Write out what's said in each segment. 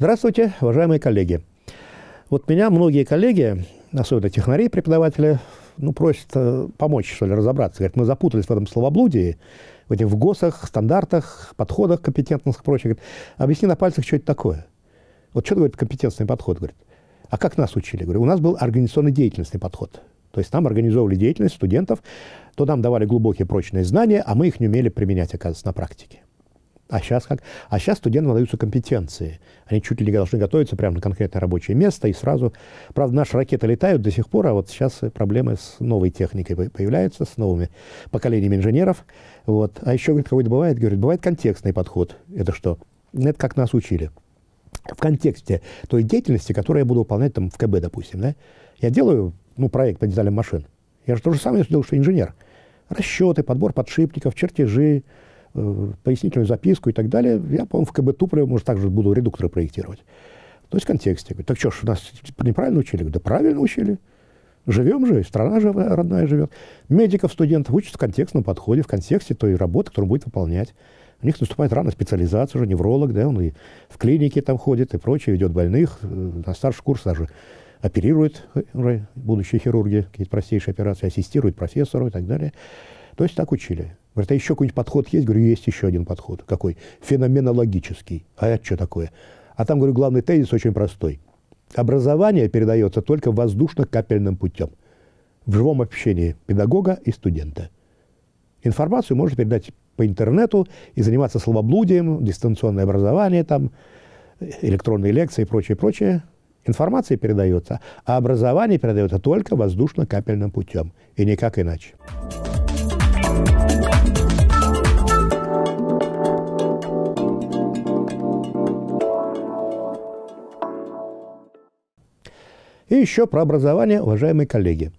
Здравствуйте, уважаемые коллеги. Вот меня многие коллеги, особенно технари, преподаватели, ну, просят э, помочь, что ли, разобраться. Говорят, мы запутались в этом словоблудии, в этих ВГОСах, стандартах, подходах компетентных и прочее. Говорят, объясни на пальцах, что это такое. Вот что говорит компетентный подход? Говорит, а как нас учили? Говорю, у нас был организационно-деятельностный подход. То есть нам организовывали деятельность студентов, то нам давали глубокие прочные знания, а мы их не умели применять, оказывается, на практике. А сейчас как? А сейчас студентам даются компетенции. Они чуть ли не должны готовиться прямо на конкретное рабочее место и сразу... Правда, наши ракеты летают до сих пор, а вот сейчас проблемы с новой техникой появляются, с новыми поколениями инженеров. Вот. А еще, говорит, какой-то бывает, говорит, бывает контекстный подход. Это что? Это как нас учили. В контексте той деятельности, которую я буду выполнять там в КБ, допустим, да? Я делаю, ну, проект по дизайну машин. Я же то же самое делаю, что инженер. Расчеты, подбор подшипников, чертежи, пояснительную записку и так далее, я, по-моему, в КБ Туполева, может, также буду редукторы проектировать. То есть в контексте. Говорю, так что ж, нас неправильно учили? Говорю, да правильно учили. Живем же, страна же родная живет. Медиков, студентов учат в контекстном подходе, в контексте той работы, которую он будет выполнять. У них наступает рано специализация уже, невролог, да, он и в клинике там ходит и прочее, ведет больных, э, на старший курс даже оперирует уже будущие хирурги, какие-то простейшие операции, ассистирует профессору и так далее. То есть так учили. Говорит, а еще какой-нибудь подход есть? Говорю, есть еще один подход. Какой? Феноменологический. А это что такое? А там, говорю, главный тезис очень простой. Образование передается только воздушно-капельным путем. В живом общении педагога и студента. Информацию можно передать по интернету и заниматься словоблудием, дистанционное образование, там, электронные лекции и прочее, прочее. Информация передается, а образование передается только воздушно-капельным путем. И никак иначе. И еще про образование, уважаемые коллеги.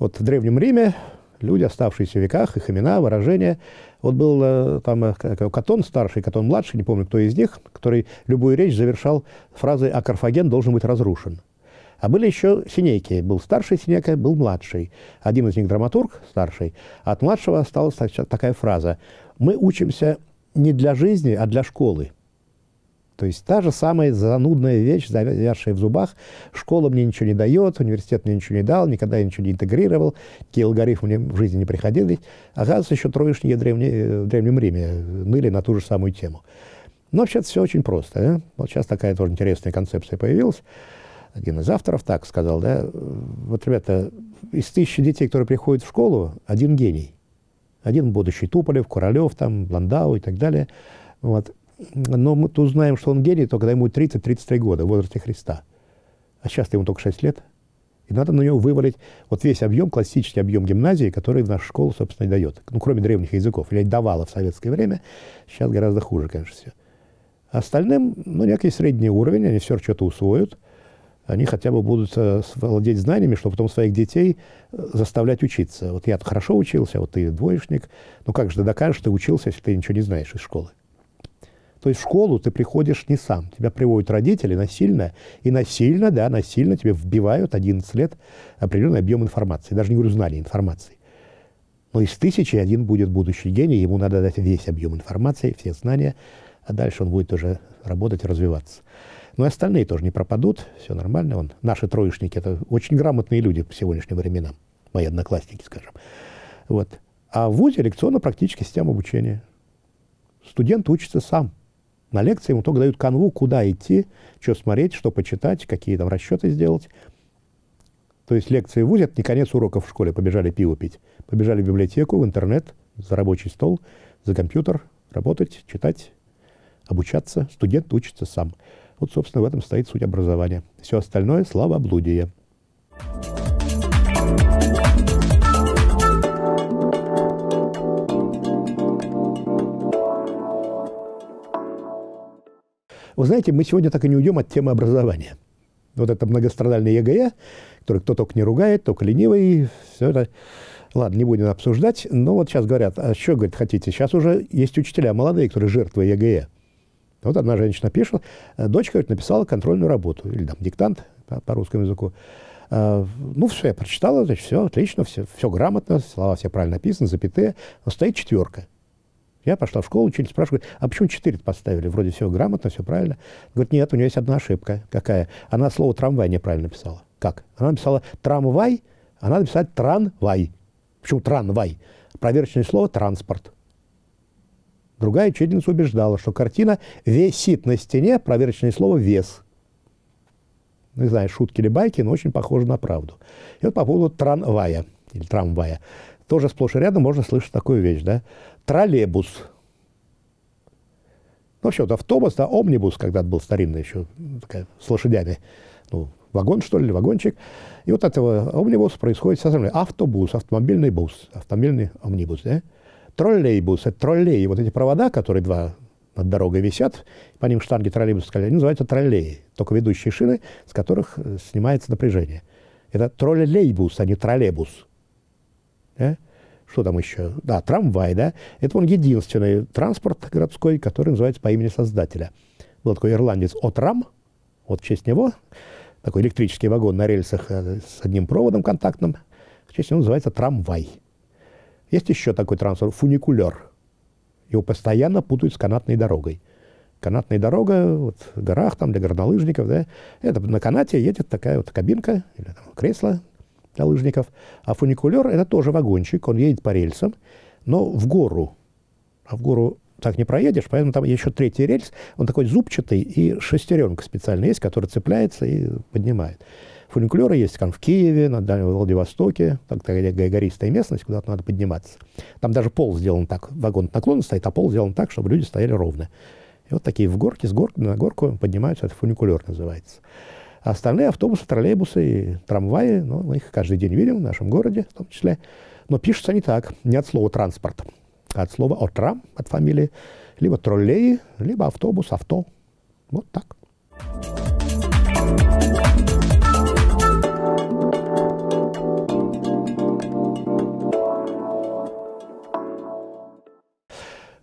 Вот в Древнем Риме люди, оставшиеся в веках, их имена, выражения. Вот был э, там э, Катон старший, Катон младший, не помню, кто из них, который любую речь завершал фразой «А Карфаген должен быть разрушен». А были еще синейки. Был старший синека, был младший. Один из них драматург, старший. От младшего осталась такая фраза. «Мы учимся не для жизни, а для школы». То есть та же самая занудная вещь, завязшая в зубах. Школа мне ничего не дает, университет мне ничего не дал, никогда я ничего не интегрировал, какие алгоритмы мне в жизни не приходили. Оказывается, еще троечники в Древнем Риме ныли на ту же самую тему. Но вообще-то все очень просто. Да? Вот сейчас такая тоже интересная концепция появилась. Один из авторов так сказал, да, вот, ребята, из тысячи детей, которые приходят в школу, один гений. Один будущий Туполев, Куралев, там, Бландау и так далее. Вот но мы узнаем, что он гений, только когда ему 30-33 года, в возрасте Христа. А сейчас ему только 6 лет. И надо на него вывалить вот весь объем, классический объем гимназии, который наша школа, собственно, и дает. Ну, кроме древних языков. Или давала в советское время. Сейчас гораздо хуже, конечно, все. А остальным, ну, некий средний уровень, они все что-то усвоят. Они хотя бы будут э, владеть знаниями, чтобы потом своих детей э, заставлять учиться. Вот я хорошо учился, вот ты двоечник. Ну, как же ты докажешь, что ты учился, если ты ничего не знаешь из школы? То есть в школу ты приходишь не сам. Тебя приводят родители насильно. И насильно, да, насильно тебе вбивают 11 лет определенный объем информации. Даже не говорю знаний, информации. Но из тысячи один будет будущий гений, ему надо дать весь объем информации, все знания, а дальше он будет уже работать и развиваться. Но и остальные тоже не пропадут, все нормально. Он, наши троечники – это очень грамотные люди по сегодняшним временам, мои одноклассники, скажем. Вот. А в ВУЗе лекционно-практическая система обучения. Студент учится сам – на лекции ему только дают канву, куда идти, что смотреть, что почитать, какие там расчеты сделать. То есть лекции в ВУЗе – это не конец уроков в школе, побежали пиво пить. Побежали в библиотеку, в интернет, за рабочий стол, за компьютер, работать, читать, обучаться. Студент учится сам. Вот, собственно, в этом стоит суть образования. Все остальное – славоблудие. Вы знаете, мы сегодня так и не уйдем от темы образования. Вот это многострадальный ЕГЭ, который кто только не ругает, только ленивый, все это. Ладно, не будем обсуждать, но вот сейчас говорят, а что, говорит, хотите? Сейчас уже есть учителя молодые, которые жертвы ЕГЭ. Вот одна женщина пишет, дочка говорит, написала контрольную работу, или там диктант по, по русскому языку. А, ну, все, я прочитала, значит, все отлично, все, все грамотно, слова все правильно написаны, запятые, но стоит четверка. Я пошла в школу, учитель спрашивает, а почему 4 поставили? Вроде все грамотно, все правильно. Говорит, нет, у нее есть одна ошибка. Какая? Она слово «трамвай» неправильно написала. Как? Она написала «трамвай», а надо писать «транвай». Почему «транвай»? Проверочное слово «транспорт». Другая учительница убеждала, что картина висит на стене, проверочное слово «вес». Не знаю, шутки или байки, но очень похоже на правду. И вот по поводу трамвая или трамвая. Тоже сплошь и рядом можно слышать такую вещь, да? Троллейбус. Ну, вообще, вот автобус, да, омнибус когда-то был старинный еще, такая, с лошадями. Ну, вагон, что ли, вагончик. И вот этого омнибуса происходит со стороны автобус, автомобильный бус, автомобильный омнибус, да? Троллейбус, это троллей. Вот эти провода, которые два над дорогой висят, по ним штанги троллейбуса, они называются троллеи, только ведущие шины, с которых э, снимается напряжение. Это троллейбус, а не троллейбус. Да? Что там еще? Да, трамвай, да. Это он единственный транспорт городской, который называется по имени создателя. Был такой ирландец Отрам, вот в честь него, такой электрический вагон на рельсах э, с одним проводом контактным, в честь него называется трамвай. Есть еще такой транспорт, фуникулер. Его постоянно путают с канатной дорогой. Канатная дорога вот, в горах, там, для горнолыжников, да, это на канате едет такая вот кабинка или там, кресло для лыжников. А фуникулер – это тоже вагончик, он едет по рельсам, но в гору. А в гору так не проедешь, поэтому там еще третий рельс, он такой зубчатый, и шестеренка специально есть, которая цепляется и поднимает. Фуникулеры есть там в Киеве, на Дальнем Владивостоке, так, такая гористая местность, куда-то надо подниматься. Там даже пол сделан так, вагон наклонно стоит, а пол сделан так, чтобы люди стояли ровно. И вот такие в горке, с горки на горку поднимаются, это фуникулер называется. А остальные автобусы, троллейбусы и трамваи, ну, мы их каждый день видим в нашем городе в том числе. Но пишутся они так, не от слова «транспорт», а от слова «отрам», от фамилии, либо троллей, либо автобус, авто. Вот так.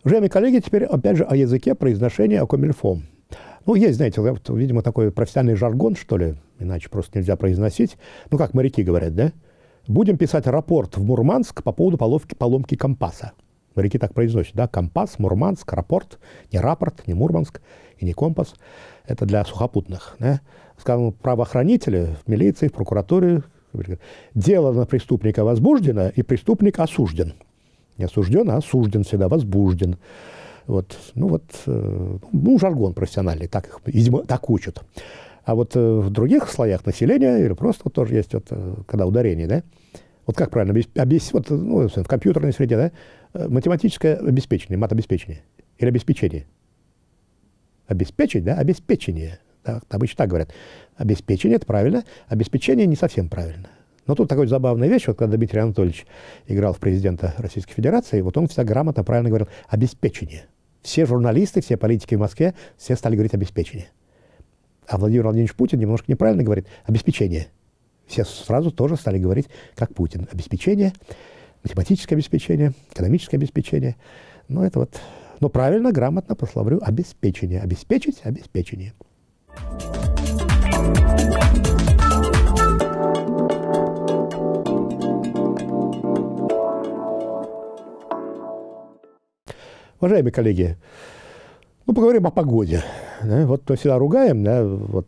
Уважаемые коллеги, теперь опять же о языке произношения о комильфом. Ну, есть, знаете, вот, видимо, такой профессиональный жаргон, что ли, иначе просто нельзя произносить. Ну, как моряки говорят, да? Будем писать рапорт в Мурманск по поводу поломки, поломки компаса. Моряки так произносят, да? Компас, Мурманск, рапорт. Не рапорт, не Мурманск и не компас. Это для сухопутных, да? Скажем, правоохранители в милиции, в прокуратуре. Дело на преступника возбуждено, и преступник осужден. Не осужден, а осужден всегда, возбужден. Вот, ну вот, э, ну, жаргон профессиональный, так их, видимо, так учат. А вот э, в других слоях населения, или просто вот тоже есть, вот, э, когда ударение, да, вот как правильно объяснить, вот, ну, в компьютерной среде, да, математическое обеспечение, матобеспечение или обеспечение. Обеспечить, да, обеспечение. Да, обычно так говорят. Обеспечение – это правильно, обеспечение не совсем правильно. Но тут такая забавная вещь, вот когда Дмитрий Анатольевич играл в президента Российской Федерации, вот он всегда грамотно, правильно говорил «обеспечение». Все журналисты, все политики в Москве, все стали говорить «обеспечение». А Владимир Владимирович Путин немножко неправильно говорит «обеспечение». Все сразу тоже стали говорить, как Путин. Обеспечение, математическое обеспечение, экономическое обеспечение. Ну, это вот... Но правильно, грамотно, по словарю, обеспечение. Обеспечить – обеспечение. Уважаемые коллеги, ну, поговорим о погоде. Да? Вот мы всегда ругаем, да, вот,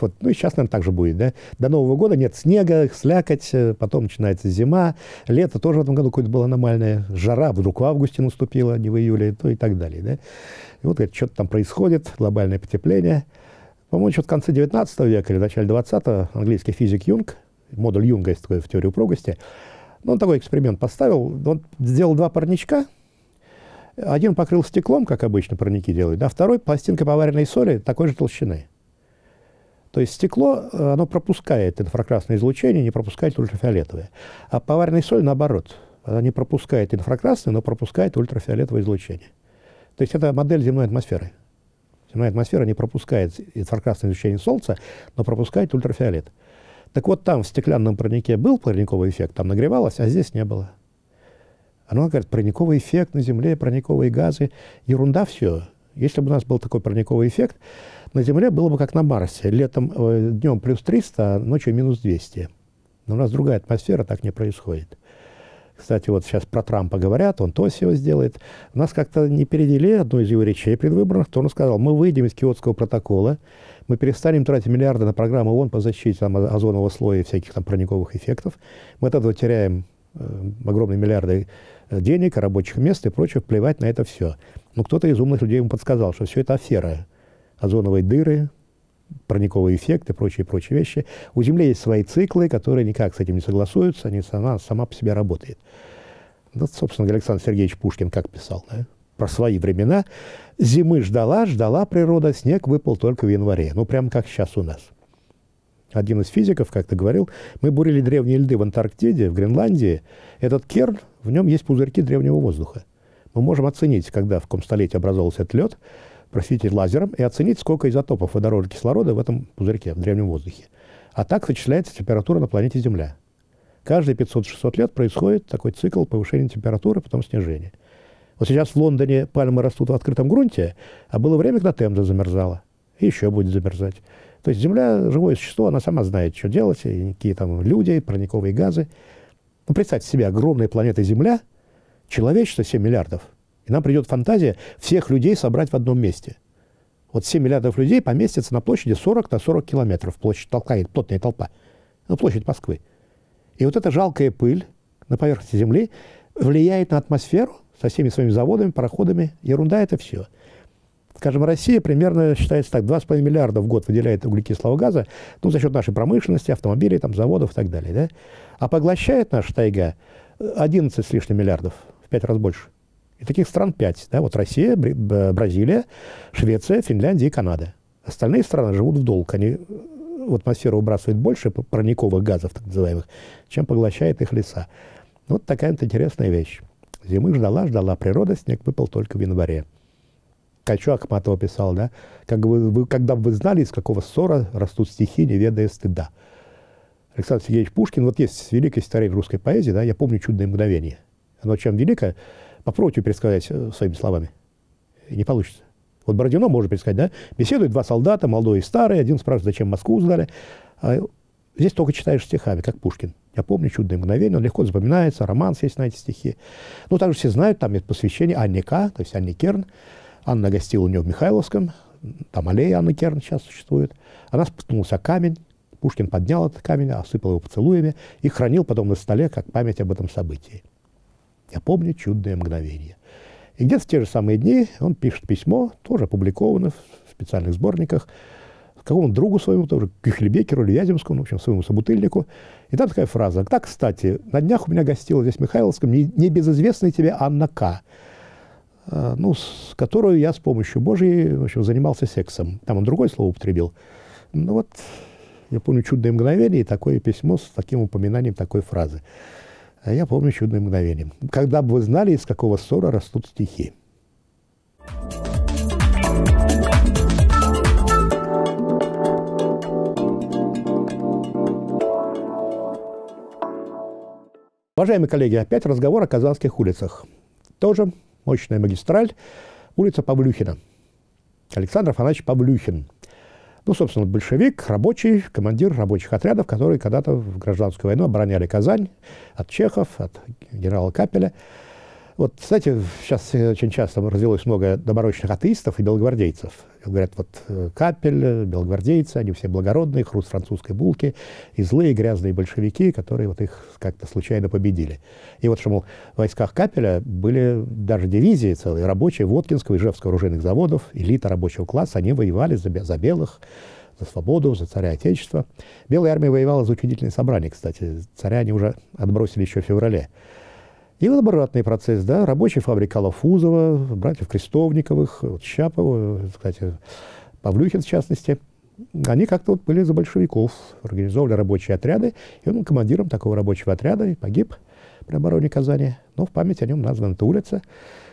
вот, ну и сейчас, наверное, так же будет. Да? До Нового года нет снега, слякоть, потом начинается зима, лето тоже в этом году какое-то было аномальное, жара вдруг в августе наступила, не в июле, ну и так далее. Да? И вот что-то там происходит, глобальное потепление. По-моему, еще в конце 19 века или начале 20-го английский физик Юнг, модуль Юнга есть такой в теории упругости, ну, он такой эксперимент поставил, он сделал два парничка – один покрыл стеклом, как обычно парники делают, да, второй пластинкой поваренной соли такой же толщины. То есть стекло, э, оно пропускает инфракрасное излучение, не пропускает ультрафиолетовое. А поваренная соль, наоборот, она не пропускает инфракрасное, но пропускает ультрафиолетовое излучение. То есть это модель земной атмосферы. Земная атмосфера не пропускает инфракрасное излучение Солнца, но пропускает ультрафиолет. Так вот там в стеклянном парнике был парниковый эффект, там нагревалось, а здесь не было. Оно говорит, парниковый эффект на Земле, парниковые газы. Ерунда все. Если бы у нас был такой парниковый эффект, на Земле было бы как на Марсе. Летом э, днем плюс 300, а ночью минус 200. Но у нас другая атмосфера, так не происходит. Кстати, вот сейчас про Трампа говорят, он то все сделает. У нас как-то не передели одну из его речей предвыборных, то он сказал, мы выйдем из Киотского протокола, мы перестанем тратить миллиарды на программу ООН по защите там, озонового слоя и всяких там парниковых эффектов. Мы от этого теряем огромные миллиарды э, денег, рабочих мест и прочее, плевать на это все. Но кто-то из умных людей ему подсказал, что все это афера. Озоновые дыры, парниковый эффект и прочие, прочие вещи. У Земли есть свои циклы, которые никак с этим не согласуются, они сама, сама по себе работает. Вот, собственно, Александр Сергеевич Пушкин как писал, да? про свои времена. Зимы ждала, ждала природа, снег выпал только в январе. Ну, прям как сейчас у нас. Один из физиков как-то говорил, мы бурили древние льды в Антарктиде, в Гренландии. Этот керн, в нем есть пузырьки древнего воздуха. Мы можем оценить, когда в каком столетии образовался этот лед, просветить лазером и оценить, сколько изотопов водорода и кислорода в этом пузырьке, в древнем воздухе. А так вычисляется температура на планете Земля. Каждые 500-600 лет происходит такой цикл повышения температуры, потом снижения. Вот сейчас в Лондоне пальмы растут в открытом грунте, а было время, когда Темза замерзала. И еще будет замерзать. То есть Земля – живое существо, она сама знает, что делать, и какие там люди, парниковые газы. Ну, представьте себе, огромная планета Земля, человечество 7 миллиардов – и нам придет фантазия всех людей собрать в одном месте. Вот 7 миллиардов людей поместятся на площади 40 на 40 километров. Площадь толка, плотная толпа. Ну, площадь Москвы. И вот эта жалкая пыль на поверхности Земли влияет на атмосферу со всеми своими заводами, пароходами. Ерунда это все. Скажем, Россия примерно считается так, 2,5 миллиарда в год выделяет углекислого газа, ну, за счет нашей промышленности, автомобилей, там, заводов и так далее. Да? А поглощает наша тайга 11 с лишним миллиардов, в 5 раз больше. И таких стран пять. Да? Вот Россия, Бразилия, Швеция, Финляндия и Канада. Остальные страны живут в долг. Они э, в атмосферу выбрасывают больше парниковых газов, так называемых, чем поглощает их леса. Вот такая вот интересная вещь. Зимы ждала, ждала природа, снег выпал только в январе. Качу Ахматова писал, да, как вы, вы, когда бы вы знали, из какого ссора растут стихи, не ведая стыда. Александр Сергеевич Пушкин, вот есть великое стихотворение русской поэзии, да, я помню «Чудное мгновение». Оно чем великое? Попробуйте пересказать э, своими словами. Не получится. Вот Бородино может пересказать, да? Беседуют два солдата, молодой и старый. Один спрашивает, зачем Москву сдали. А здесь только читаешь стихами, как Пушкин. Я помню «Чудное мгновение», он легко запоминается, романс есть на эти стихи. Ну, также все знают, там есть посвящение Анне К., то есть Анне Керн. Анна гостила у нее в Михайловском, там аллея Анны Керн сейчас существует. Она споткнулась о камень, Пушкин поднял этот камень, осыпал его поцелуями и хранил потом на столе как память об этом событии. Я помню чудное мгновение. И где-то в те же самые дни он пишет письмо, тоже опубликовано в специальных сборниках, какому-то другу своему, тоже Кюхельбекеру или Вяземскому, в общем, своему собутыльнику. И там такая фраза. Так, кстати, на днях у меня гостила здесь в Михайловском небезызвестная тебе Анна К., ну, с которой я с помощью Божьей, в общем, занимался сексом. Там он другое слово употребил. Ну вот, я помню чудное мгновение и такое письмо с таким упоминанием такой фразы. А я помню чудное мгновение. Когда бы вы знали, из какого ссора растут стихи. Уважаемые коллеги, опять разговор о казанских улицах. Тоже мощная магистраль, улица Павлюхина. Александр Афанасьевич Павлюхин – ну, собственно, большевик, рабочий, командир рабочих отрядов, которые когда-то в гражданскую войну обороняли Казань от чехов, от генерала Капеля. Вот, кстати, сейчас очень часто развелось много доморощенных атеистов и белогвардейцев. Говорят, вот э, Капель, белогвардейцы, они все благородные, хруст французской булки, и злые грязные большевики, которые вот их как-то случайно победили. И вот что, мол, в войсках Капеля были даже дивизии целые, рабочие Воткинского и Ижевского оружейных заводов, элита рабочего класса, они воевали за, за белых, за свободу, за царя Отечества. Белая армия воевала за учредительное собрание, кстати. Царя они уже отбросили еще в феврале. И вот обратный процесс, да, рабочая фабрика Лафузова, братьев Крестовниковых, вот Щапова, кстати, Павлюхин в частности, они как-то вот были за большевиков, организовывали рабочие отряды, и он командиром такого рабочего отряда и погиб при обороне Казани. Но в память о нем названа эта улица.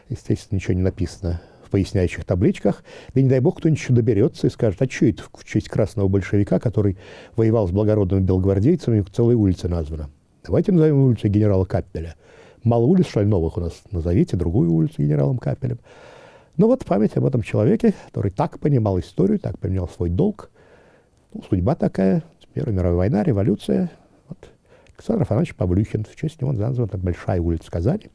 Естественно, ничего не написано в поясняющих табличках. Да не дай бог кто-нибудь еще доберется и скажет, а что это в честь красного большевика, который воевал с благородными белогвардейцами, целая улица названа. Давайте назовем улицу генерала Каппеля – Мало улиц, что у нас? Назовите другую улицу генералом Капелем. Ну вот память об этом человеке, который так понимал историю, так понимал свой долг. Ну, судьба такая, Первая мировая война, революция. Вот. Александр Афанасьевич Павлюхин. В честь него названа большая улица Казани,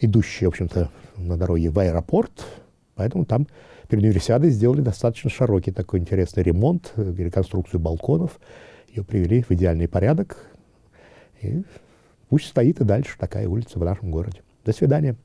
идущая, в общем-то, на дороге в аэропорт. Поэтому там перед универсиадой сделали достаточно широкий такой интересный ремонт, реконструкцию балконов. Ее привели в идеальный порядок. И пусть стоит и дальше такая улица в нашем городе. До свидания.